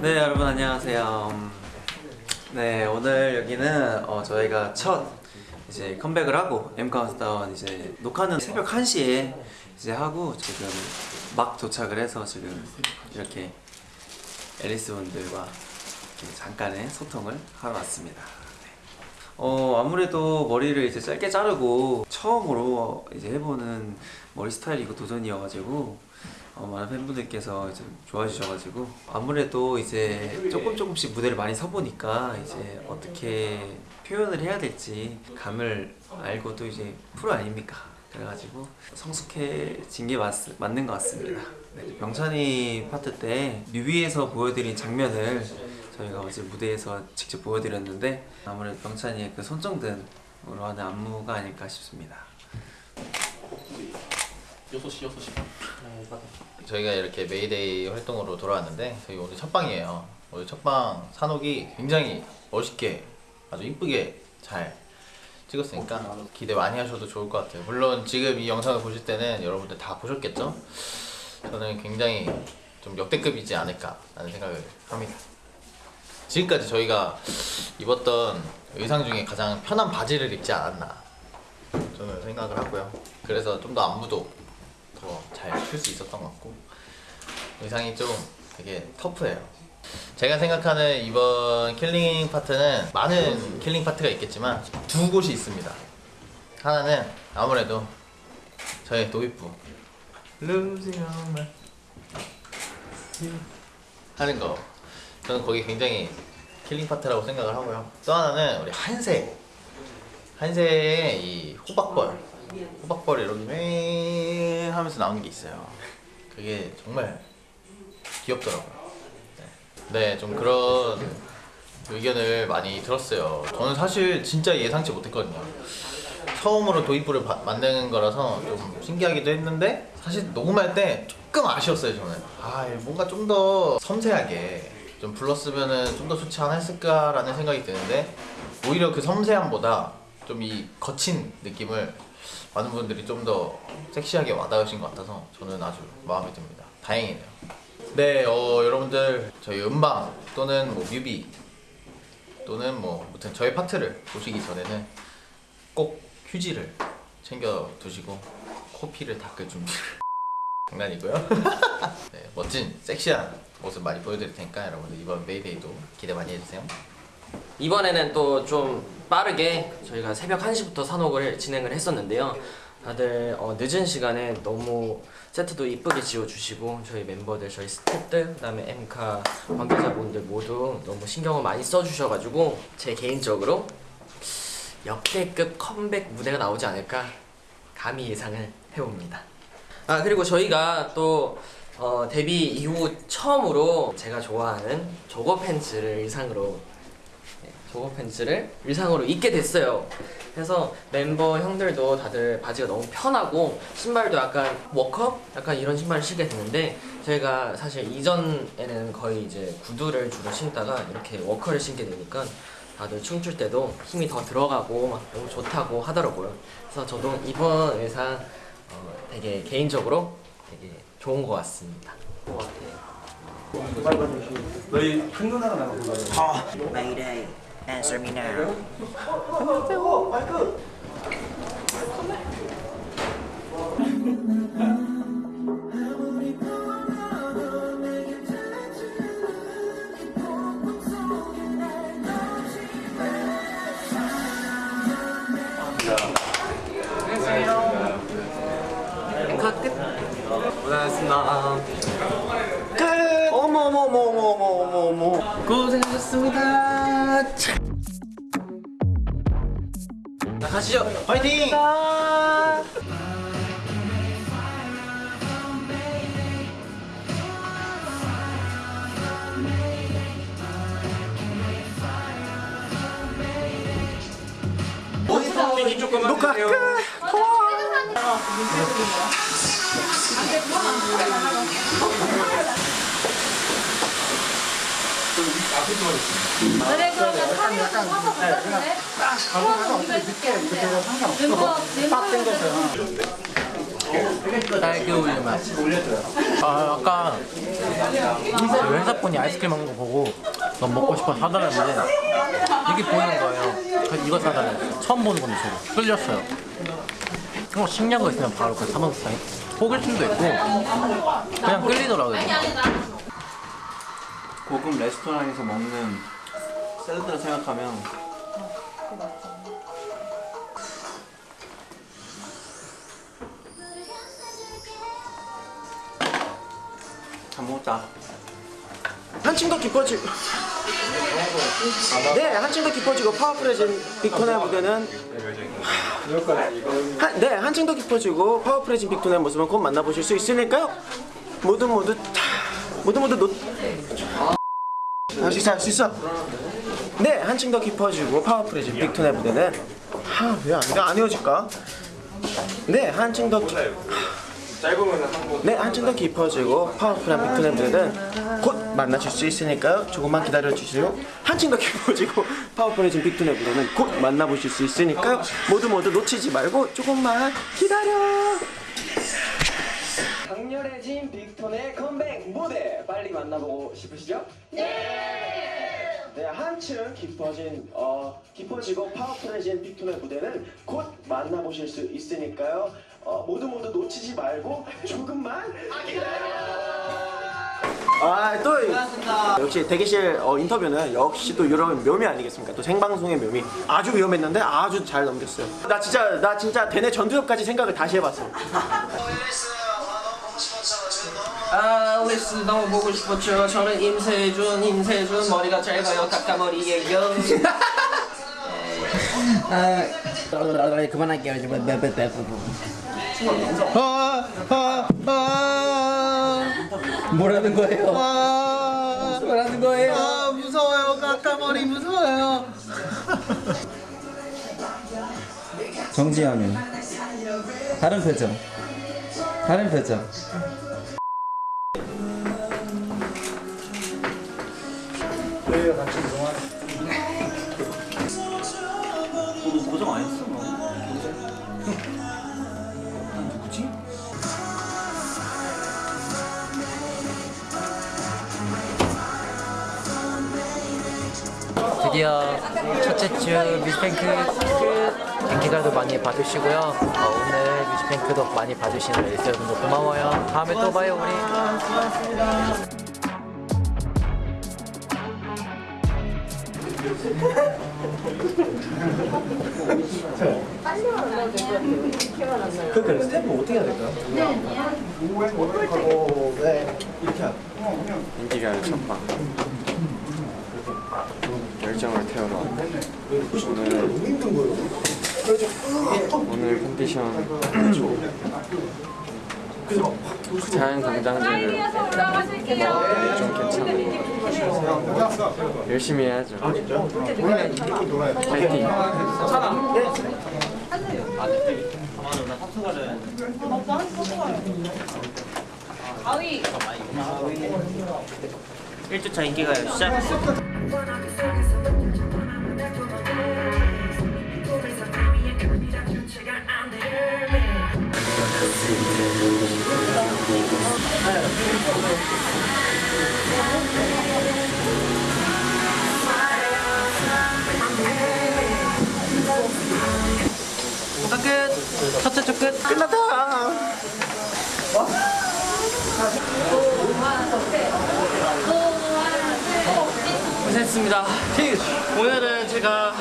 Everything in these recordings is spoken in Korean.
네 여러분 안녕하세요. 음, 네 오늘 여기는 어, 저희가 첫 이제 컴백을 하고 M 카운트다운 이제 녹화는 새벽 1시에 이제 하고 지금 막 도착을 해서 지금 이렇게 앨리스 분들과 잠깐의 소통을 하러 왔습니다. 네. 어 아무래도 머리를 이제 짧게 자르고 처음으로 이제 해보는 머리 스타일이고 도전이어가지고 어, 많은 팬분들께서 이제 좋아해 주셔가지고 아무래도 이제 조금 조금씩 무대를 많이 서보니까 이제 어떻게 표현을 해야 될지 감을 알고 또 이제 프로 아닙니까? 그래가지고 성숙해진 게 맞, 맞는 것 같습니다. 네, 명찬이 파트 때 뮤비에서 보여드린 장면을 저희가 어제 무대에서 직접 보여드렸는데 아무래도 명찬이의 그 손정든으로 하는 안무가 아닐까 싶습니다. 6시 6시 저희가 이렇게 메이데이 활동으로 돌아왔는데 저희 오늘 첫 방이에요. 오늘 첫 방 사녹이 굉장히 멋있게 아주 이쁘게 잘 찍었으니까 기대 많이 하셔도 좋을 것 같아요. 물론 지금 이 영상을 보실 때는 여러분들 다 보셨겠죠? 저는 굉장히 좀 역대급이지 않을까 라는 생각을 합니다. 지금까지 저희가 입었던 의상 중에 가장 편한 바지를 입지 않았나 저는 생각을 하고요. 그래서 좀 더 안무도 더잘출수 있었던 것 같고 의상이 좀 되게 터프해요. 제가 생각하는 이번 killing part는 많은 killing part가 있겠지만 두 곳이 있습니다. 하나는 아무래도 저의 도입부. 하는 거. 저는 거기 굉장히 killing part라고 생각을 하고요. 또 하나는 우리 한세. 한세의 이 호박벌 호박벌 이렇게 맹 하면서 나오는 게 있어요. 그게 정말 귀엽더라고요. 네, 좀 그런 의견을 많이 들었어요. 저는 사실 진짜 예상치 못했거든요. 처음으로 도입부를 바- 만드는 거라서 좀 신기하기도 했는데 사실 녹음할 때 조금 아쉬웠어요 저는. 아 뭔가 좀 더 섬세하게 좀 불렀으면 좀 더 좋지 않았을까라는 생각이 드는데 오히려 그 섬세함보다 좀 이 거친 느낌을 많은 분들이 좀 더 섹시하게 와닿으신 것 같아서 저는 아주 마음에 듭니다. 다행이네요. 네 어, 여러분들 저희 음방 또는 뭐 뮤비 또는 뭐 아무튼 저희 파트를 보시기 전에는 꼭 휴지를 챙겨 두시고 코피를 닦을 준비를 장난이고요. 네, 멋진 섹시한 모습 많이 보여드릴 테니까 여러분들 이번 메이데이도 기대 많이 해주세요. 이번에는 또 좀 빠르게 저희가 새벽 1시부터 산옥을 진행을 했었는데요. 다들 어, 늦은 시간에 너무 세트도 이쁘게 지어주시고 저희 멤버들, 저희 스태프들, 그 다음에 엠카 관계자분들 모두 너무 신경을 많이 써주셔가지고 제 개인적으로 역대급 컴백 무대가 나오지 않을까 감히 예상을 해봅니다. 아 그리고 저희가 또 어, 데뷔 이후 처음으로 제가 좋아하는 저거 팬츠를 의상으로 네, 저거 팬츠를 의상으로 입게 됐어요. 그래서 멤버 형들도 다들 바지가 너무 편하고 신발도 약간 워커? 약간 이런 신발을 신게 됐는데 저희가 사실 이전에는 거의 이제 구두를 주로 신다가 이렇게 워커를 신게 되니까 다들 춤출 때도 힘이 더 들어가고 막 너무 좋다고 하더라고요. 그래서 저도 이번 의상 어, 되게 개인적으로 되게 좋은 것 같습니다. Mayday, answer me now. 고생하셨 습니다 고생하셨습니다 자 가시죠 화이팅! 녹화 끝 그래 그러면 사진을 좀 사서 보여줄래? 어, 이거 해줄게. 멤버 멤버 딸기 우유 맛. 아 아까 그 회사분이 아이스크림 먹는 거 보고 너무 먹고 싶어 사달라는데 이게 보이는 거예요. 그래서 이거 사달래요 처음 보는 건데 저도 끌렸어요. 어 신기한 거 있으면 바로 그 스타일 호글팀도 있고 그냥 끌리더라고요 고급 레스토랑에서 먹는 샐러드를 생각하면 잘 먹었다. 한층 더 깊어지고 네 한층 더 깊어지고 파워풀해진 빅톤의 무대는 한, 네 한층 더 깊어지고 파워풀해진 빅톤의 모습은 곧 만나보실 수 있으니까요. 모두 모두 다 모두 모두 놓 할 수 있어 할 수 있어 네 한층 더 깊어지고 파워풀해진 빅톤의 무대는 하왜안 안 헤어질까 네 한층 더 깊... 네, 한층 더 깊어지고 파워풀한 빅톤의 무대는 곧 만나실 수 있으니까요. 조금만 기다려 주시고 한층 더 깊어지고 파워풀해진 빅톤의 무대는 곧 만나보실 수 있으니까요. 모두 모두 놓치지 말고 조금만 기다려. 강렬해진 빅톤의 컴백 무대 빨리 만나보고 싶으시죠? 네. 네, 한층 깊어진 어 깊어지고 파워풀해진 빅톤의 무대는 곧 만나보실 수 있으니까요. 어, 모두 모두 놓치지 말고 조금만 아, 또 역시 대기실 어, 인터뷰는 역시 또 이런 묘미 아니겠습니까? 또 생방송의 묘미. 아주 위험했는데 아주 잘 넘겼어요. 나 진짜 나 진짜 대내 전두엽까지 생각을 다시 해봤어. 아 릴스 너무 보고 싶었죠. 저는 임세준 임세준 머리가 짧아요. 깎아머리예요. 그만할게요. 뭐라는 거예요? 뭐라는 거예요? 아 무서워요. 까까머리 무서워요. 정지하면 다른 표정. 다른 표정 너 고정 안 했어 너? 난 누구지? 드디어 첫째 주 뮤직뱅크 끝 인기가도 많이 봐주시고요. 어, 오늘 뮤직뱅크도 많이 봐주시는 여러분들 고마워요. 다음에 또 봐요 우리 그 스텝은 어떻게 해야 될까요? 인기가요 첫방 열정을 태우러 오늘 오늘 컨디션 자연 강장제를 좀 괜찮아요. 열심히 해야죠. 파이팅. 일주차 인기가요. 시작. 끝 첫째 주끝 끝났다. 고생했습니다 오늘은 제가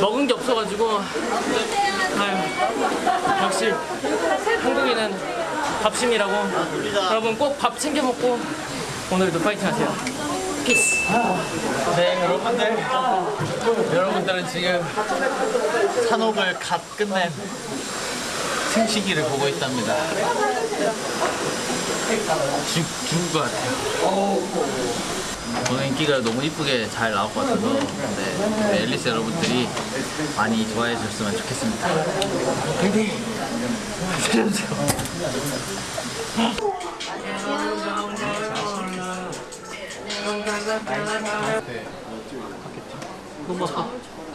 먹은 게 없어가지고 아유, 역시 한국인은 밥심이라고. 여러분 꼭 밥 챙겨 먹고 오늘도 파이팅 하세요. peace 네 여러분들. 여러분들은 지금 사녹을 갓 끝낸 승식이를 보고 있답니다. 죽, 죽을 것 같아요 오늘 인기가 너무 이쁘게 잘 나올 것 같아서 네, 우리 앨리스 여러분들이 많이 좋아해 주셨으면 좋겠습니다. 파이팅 살려주세요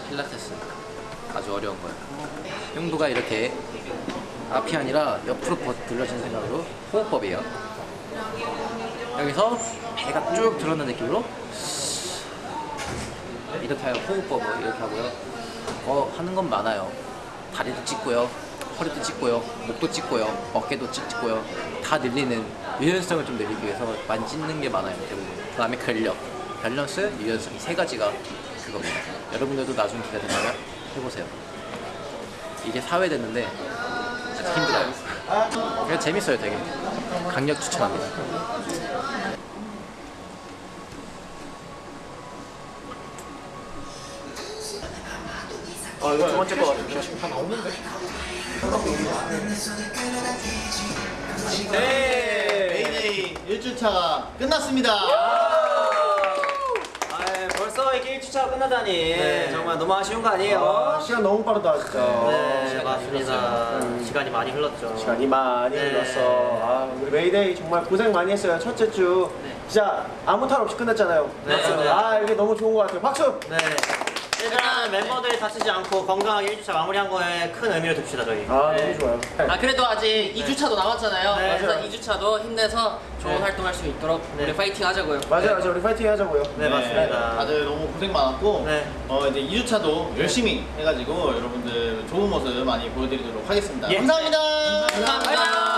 필라테스. 아주 어려운 거예요 흉부가 이렇게 앞이 아니라 옆으로 버- 돌려진 생각으로 호흡법이에요 여기서 배가 쭉 들어오는 느낌으로 이렇게 하고 호흡법을 이렇게 하고요. 어 하는 건 많아요. 다리도 찍고요, 허리도 찍고요, 목도 찍고요, 어깨도 찍고요. 다 늘리는 유연성을 좀 늘리기 위해서 찢는 게 많아요 대부분. 그 다음에 근력, 밸런스, 유연성 이세 가지가 그겁니다. 여러분들도 나중에 기회 된다면 해보세요. 이게 사회 됐는데 진짜 힘들어요. 그냥 재밌어요 되게. 강력 추천합니다. 어 이거 두 번째 거 같아. 네 메이데이 1주차가 끝났습니다 아, 벌써 이게 1주차가 끝나다니 정말 너무 아쉬운 거 아니에요? 아, 시간 너무 빠르다 진짜. 네, 맞습니다. 시간이 많이 흘렀죠. 시간이 많이 네. 흘렀어. 아, 우리 메이데이 정말 고생 많이 했어요. 첫째 주 진짜 아무 탈 없이 끝났잖아요. 네, 맞습니다. 아, 이게 너무 좋은 것 같아요. 박수! 네. 일단 멤버들이 다치지 않고 건강하게 1주차 마무리한 거에 큰 의미를 둡시다 저희. 아, 네. 너무 좋아요. 아 그래도 아직 2주차도 남았잖아요. 네. 그래서 2주차도 힘내서 좋은 네. 활동할 수 있도록 우리 파이팅 하자고요. 맞아요, 맞아요. 우리 파이팅 하자고요. 네, 맞습니다. 다들 너무 고생 많았고 네. 어, 이제 2주차도 열심히 해가지고 여러분들 좋은 모습 많이 보여드리도록 하겠습니다 예. 감사합니다 감사합니다.